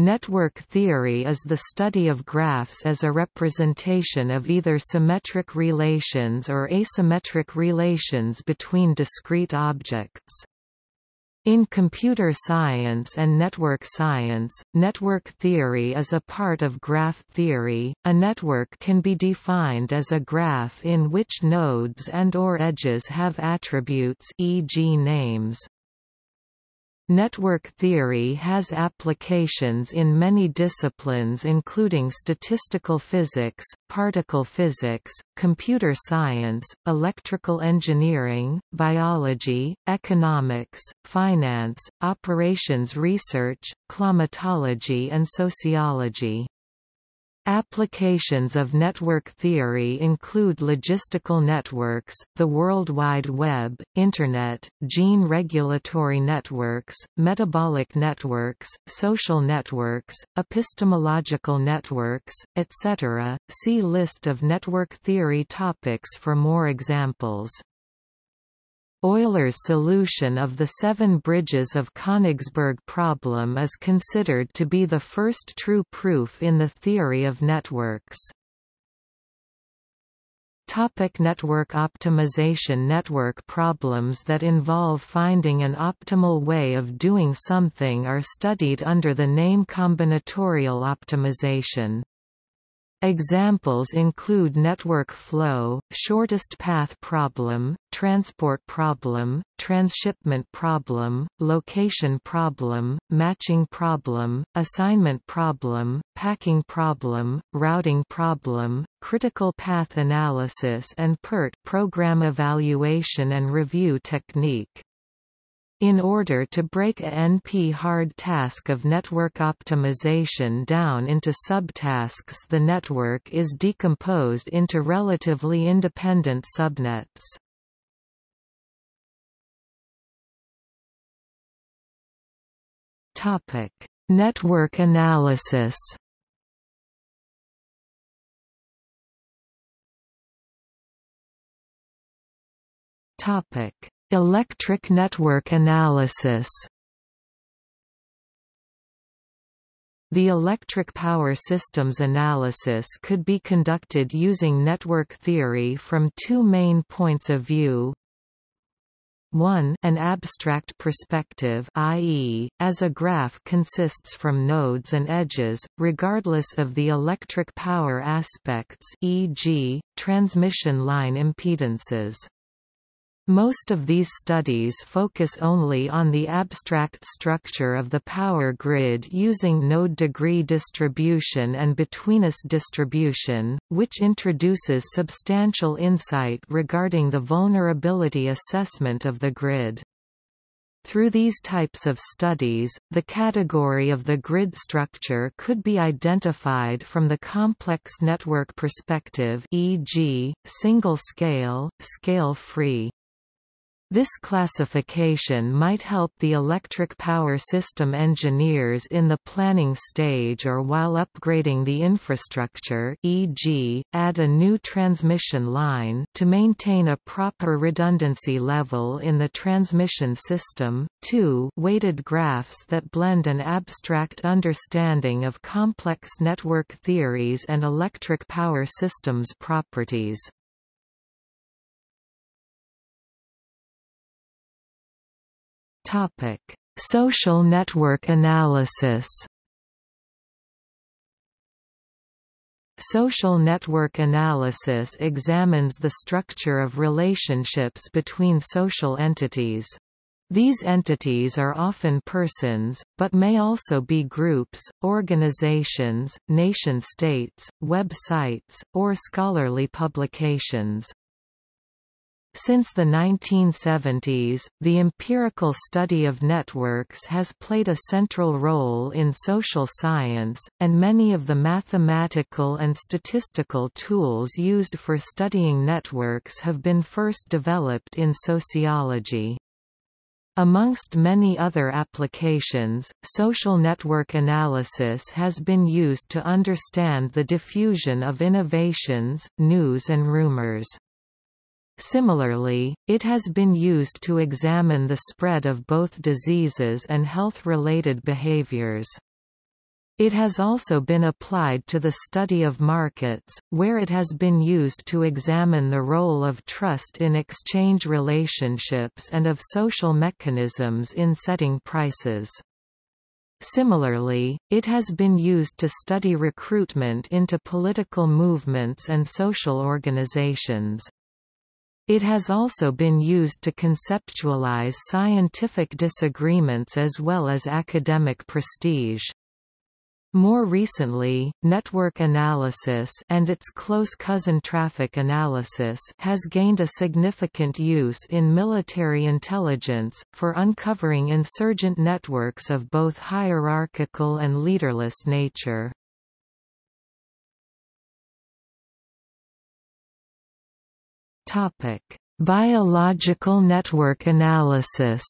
Network theory is the study of graphs as a representation of either symmetric relations or asymmetric relations between discrete objects. In computer science and network science, network theory is a part of graph theory. A network can be defined as a graph in which nodes and or edges have attributes e.g. names. Network theory has applications in many disciplines including statistical physics, particle physics, computer science, electrical engineering, biology, economics, finance, operations research, climatology and sociology. Applications of network theory include logistical networks, the World Wide Web, Internet, gene regulatory networks, metabolic networks, social networks, epistemological networks, etc. See list of network theory topics for more examples. Euler's solution of the seven bridges of Königsberg problem is considered to be the first true proof in the theory of networks. Topic network optimization Network problems that involve finding an optimal way of doing something are studied under the name combinatorial optimization. Examples include network flow, shortest path problem, transport problem, transshipment problem, location problem, matching problem, assignment problem, packing problem, routing problem, critical path analysis and PERT program evaluation and review technique. In order to break a NP-hard task of network optimization down into subtasks the network is decomposed into relatively independent subnets. Network analysis Topic Electric network analysis The electric power systems analysis could be conducted using network theory from two main points of view. 1 an abstract perspective i.e., as a graph consists from nodes and edges, regardless of the electric power aspects e.g., transmission line impedances. Most of these studies focus only on the abstract structure of the power grid using node degree distribution and betweenness distribution, which introduces substantial insight regarding the vulnerability assessment of the grid. Through these types of studies, the category of the grid structure could be identified from the complex network perspective e.g., single-scale, scale-free. This classification might help the electric power system engineers in the planning stage or while upgrading the infrastructure e.g., add a new transmission line to maintain a proper redundancy level in the transmission system. 2 weighted graphs that blend an abstract understanding of complex network theories and electric power systems properties. Topic: Social network analysis. Social network analysis examines the structure of relationships between social entities. These entities are often persons, but may also be groups, organizations, nation-states, websites, or scholarly publications. Since the 1970s, the empirical study of networks has played a central role in social science, and many of the mathematical and statistical tools used for studying networks have been first developed in sociology. Amongst many other applications, social network analysis has been used to understand the diffusion of innovations, news and rumors. Similarly, it has been used to examine the spread of both diseases and health-related behaviors. It has also been applied to the study of markets, where it has been used to examine the role of trust in exchange relationships and of social mechanisms in setting prices. Similarly, it has been used to study recruitment into political movements and social organizations. It has also been used to conceptualize scientific disagreements as well as academic prestige. More recently, network analysis and its close cousin traffic analysis has gained a significant use in military intelligence, for uncovering insurgent networks of both hierarchical and leaderless nature. Biological network analysis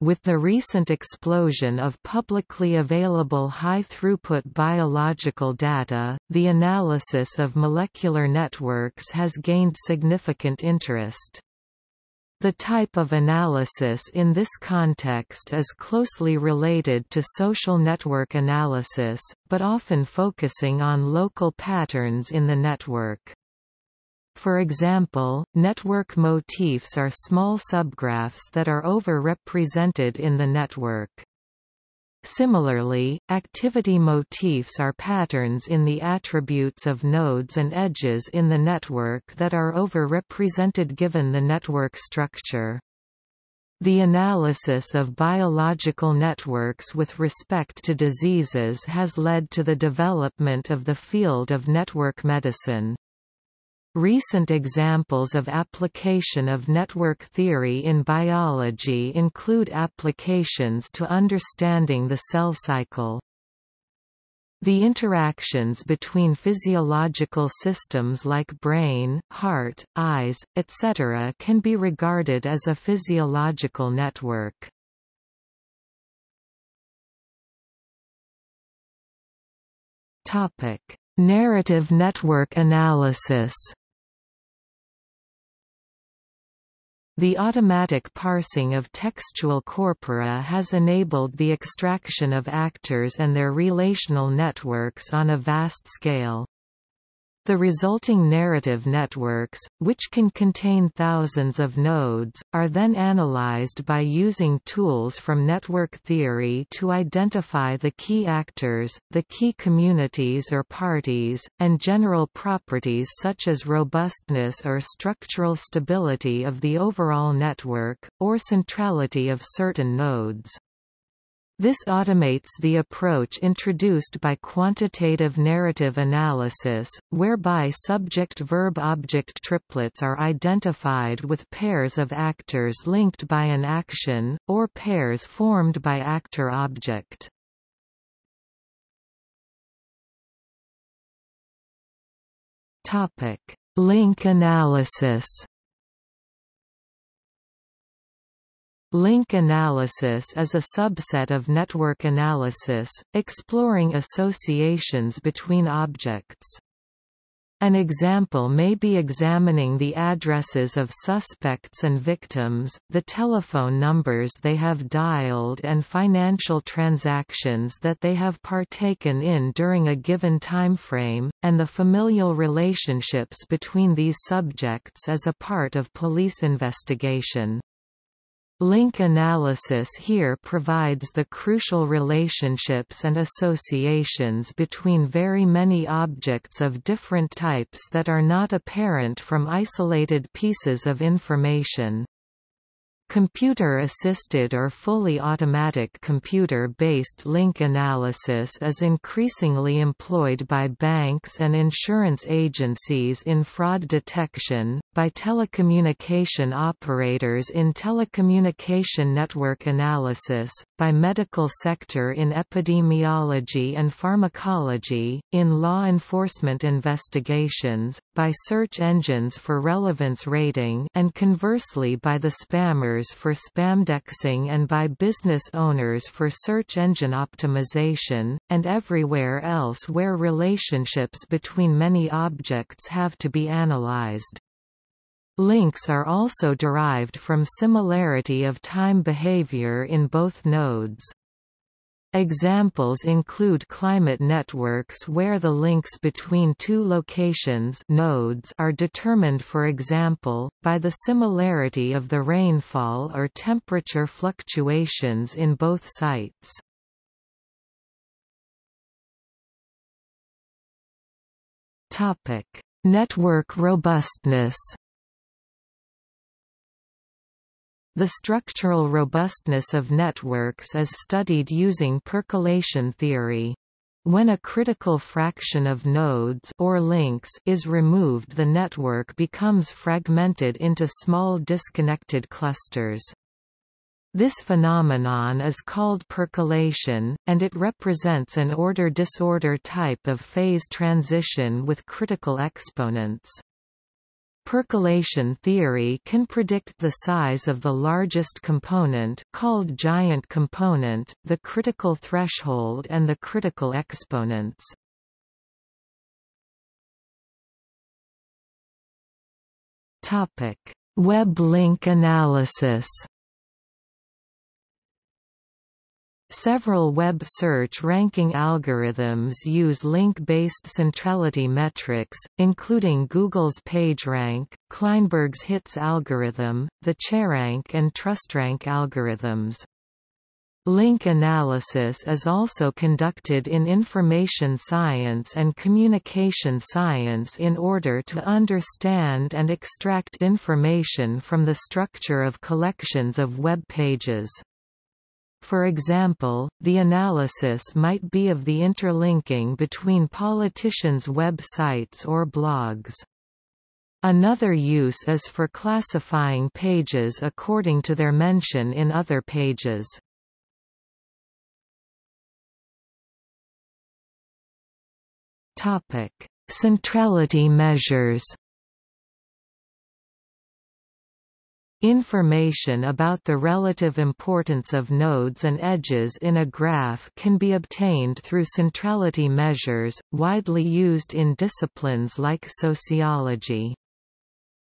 With the recent explosion of publicly available high-throughput biological data, the analysis of molecular networks has gained significant interest. The type of analysis in this context is closely related to social network analysis, but often focusing on local patterns in the network. For example, network motifs are small subgraphs that are over-represented in the network. Similarly, activity motifs are patterns in the attributes of nodes and edges in the network that are over-represented given the network structure. The analysis of biological networks with respect to diseases has led to the development of the field of network medicine. Recent examples of application of network theory in biology include applications to understanding the cell cycle. The interactions between physiological systems like brain, heart, eyes, etc. can be regarded as a physiological network. Narrative network analysis The automatic parsing of textual corpora has enabled the extraction of actors and their relational networks on a vast scale. The resulting narrative networks, which can contain thousands of nodes, are then analyzed by using tools from network theory to identify the key actors, the key communities or parties, and general properties such as robustness or structural stability of the overall network, or centrality of certain nodes. This automates the approach introduced by quantitative narrative analysis, whereby subject-verb-object triplets are identified with pairs of actors linked by an action, or pairs formed by actor-object. Link analysis Link analysis is a subset of network analysis, exploring associations between objects. An example may be examining the addresses of suspects and victims, the telephone numbers they have dialed and financial transactions that they have partaken in during a given timeframe, and the familial relationships between these subjects as a part of police investigation. Link analysis here provides the crucial relationships and associations between very many objects of different types that are not apparent from isolated pieces of information. Computer-assisted or fully automatic computer-based link analysis is increasingly employed by banks and insurance agencies in fraud detection, by telecommunication operators in telecommunication network analysis, by medical sector in epidemiology and pharmacology, in law enforcement investigations, by search engines for relevance rating and conversely by the spammers for spamdexing and by business owners for search engine optimization, and everywhere else where relationships between many objects have to be analyzed. Links are also derived from similarity of time behavior in both nodes. Examples include climate networks where the links between two locations nodes are determined for example, by the similarity of the rainfall or temperature fluctuations in both sites. Network robustness The structural robustness of networks is studied using percolation theory. When a critical fraction of nodes or links is removed the network becomes fragmented into small disconnected clusters. This phenomenon is called percolation, and it represents an order-disorder type of phase transition with critical exponents. Percolation theory can predict the size of the largest component called giant component, the critical threshold and the critical exponents. Web link analysis Several web search ranking algorithms use link-based centrality metrics, including Google's PageRank, Kleinberg's HITS algorithm, the CheiRank and TrustRank algorithms. Link analysis is also conducted in information science and communication science in order to understand and extract information from the structure of collections of web pages. For example, the analysis might be of the interlinking between politicians' websites or blogs. Another use is for classifying pages according to their mention in other pages. Centrality measures Information about the relative importance of nodes and edges in a graph can be obtained through centrality measures, widely used in disciplines like sociology.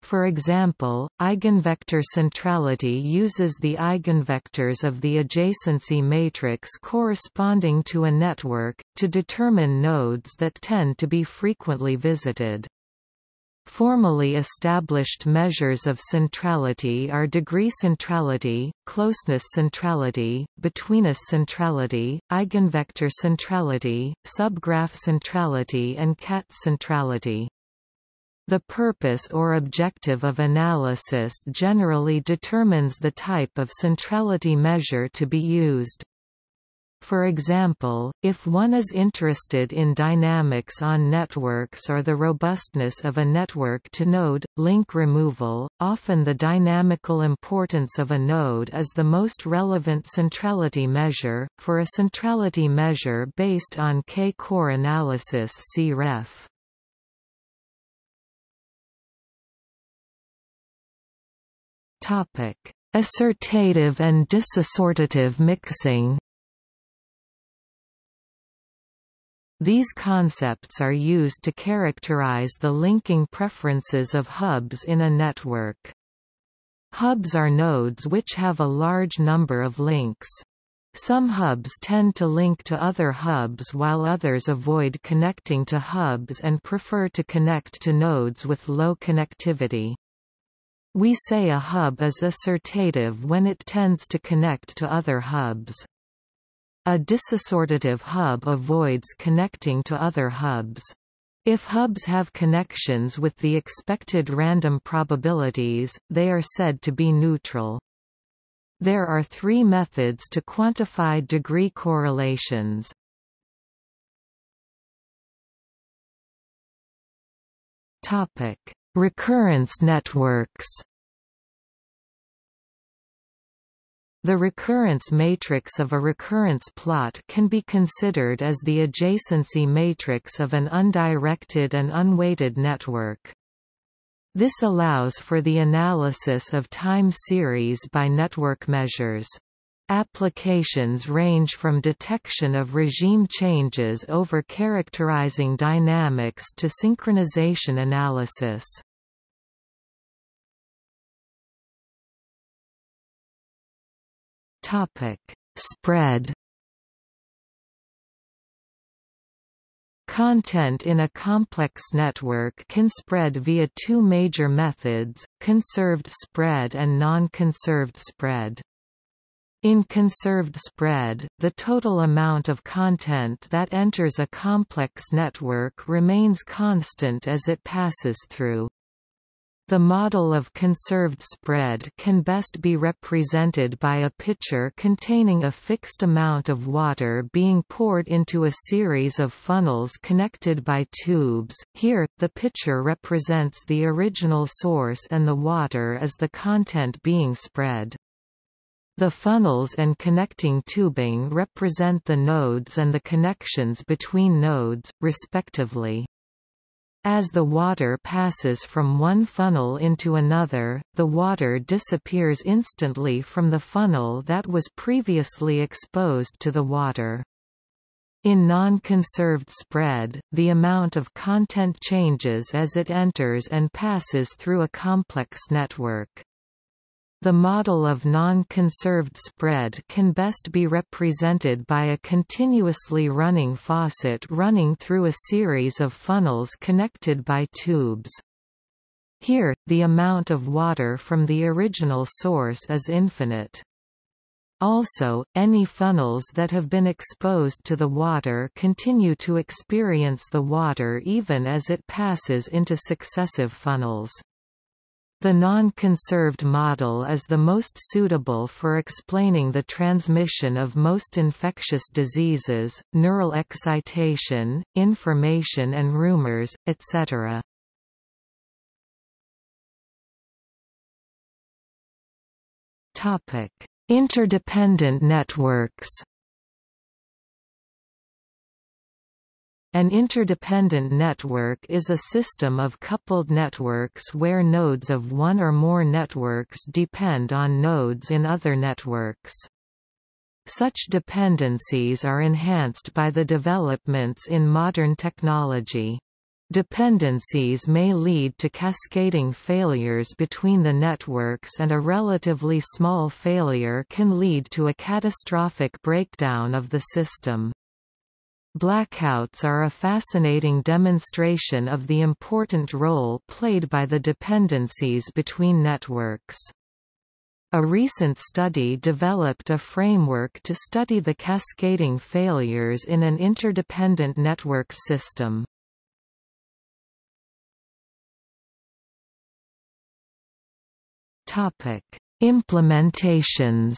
For example, eigenvector centrality uses the eigenvectors of the adjacency matrix corresponding to a network, to determine nodes that tend to be frequently visited. Formally established measures of centrality are degree centrality, closeness centrality, betweenness centrality, eigenvector centrality, subgraph centrality and Katz centrality. The purpose or objective of analysis generally determines the type of centrality measure to be used. For example, if one is interested in dynamics on networks or the robustness of a network-to-node, link removal, often the dynamical importance of a node is the most relevant centrality measure. For a centrality measure based on K-core analysis see ref. Assortative and disassortative mixing These concepts are used to characterize the linking preferences of hubs in a network. Hubs are nodes which have a large number of links. Some hubs tend to link to other hubs while others avoid connecting to hubs and prefer to connect to nodes with low connectivity. We say a hub is assortative when it tends to connect to other hubs. A disassortative hub avoids connecting to other hubs. If hubs have connections with the expected random probabilities, they are said to be neutral. There are three methods to quantify degree correlations. Recurrence networks The recurrence matrix of a recurrence plot can be considered as the adjacency matrix of an undirected and unweighted network. This allows for the analysis of time series by network measures. Applications range from detection of regime changes over characterizing dynamics to synchronization analysis. Topic: Spread. Content in a complex network can spread via two major methods, conserved spread and non-conserved spread. In conserved spread, the total amount of content that enters a complex network remains constant as it passes through. The model of conserved spread can best be represented by a pitcher containing a fixed amount of water being poured into a series of funnels connected by tubes. Here, the pitcher represents the original source and the water as the content being spread. The funnels and connecting tubing represent the nodes and the connections between nodes, respectively. As the water passes from one funnel into another, the water disappears instantly from the funnel that was previously exposed to the water. In non-conserved spread, the amount of content changes as it enters and passes through a complex network. The model of non-conserved spread can best be represented by a continuously running faucet running through a series of funnels connected by tubes. Here, the amount of water from the original source is infinite. Also, any funnels that have been exposed to the water continue to experience the water even as it passes into successive funnels. The non-conserved model is the most suitable for explaining the transmission of most infectious diseases, neural excitation, information and rumors, etc. Interdependent networks An interdependent network is a system of coupled networks where nodes of one or more networks depend on nodes in other networks. Such dependencies are enhanced by the developments in modern technology. Dependencies may lead to cascading failures between the networks and a relatively small failure can lead to a catastrophic breakdown of the system. Blackouts are a fascinating demonstration of the important role played by the dependencies between networks. A recent study developed a framework to study the cascading failures in an interdependent network system. Implementations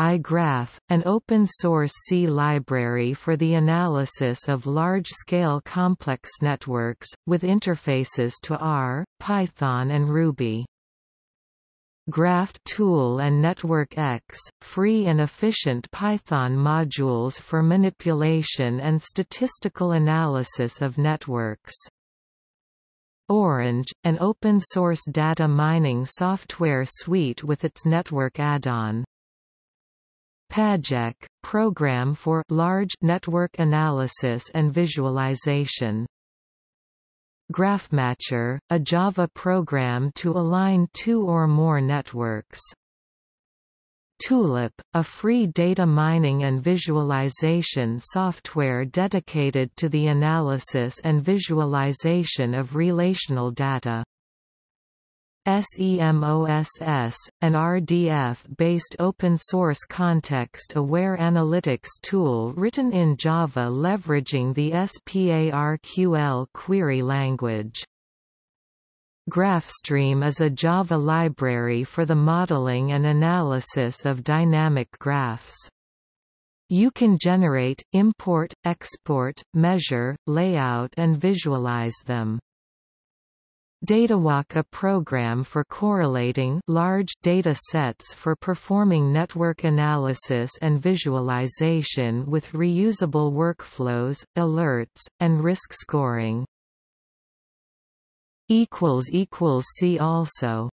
iGraph, an open-source C library for the analysis of large-scale complex networks, with interfaces to R, Python and Ruby. Graph Tool and NetworkX, free and efficient Python modules for manipulation and statistical analysis of networks. Orange, an open-source data mining software suite with its network add-on. Pajek, program for large network analysis and visualization. GraphMatcher, a Java program to align two or more networks. Tulip, a free data mining and visualization software dedicated to the analysis and visualization of relational data. SEMOSS, an RDF-based open-source context-aware analytics tool written in Java leveraging the SPARQL query language. GraphStream is a Java library for the modeling and analysis of dynamic graphs. You can generate, import, export, measure, layout and visualize them. Datawalk a program for correlating large data sets for performing network analysis and visualization with reusable workflows, alerts, and risk scoring. See also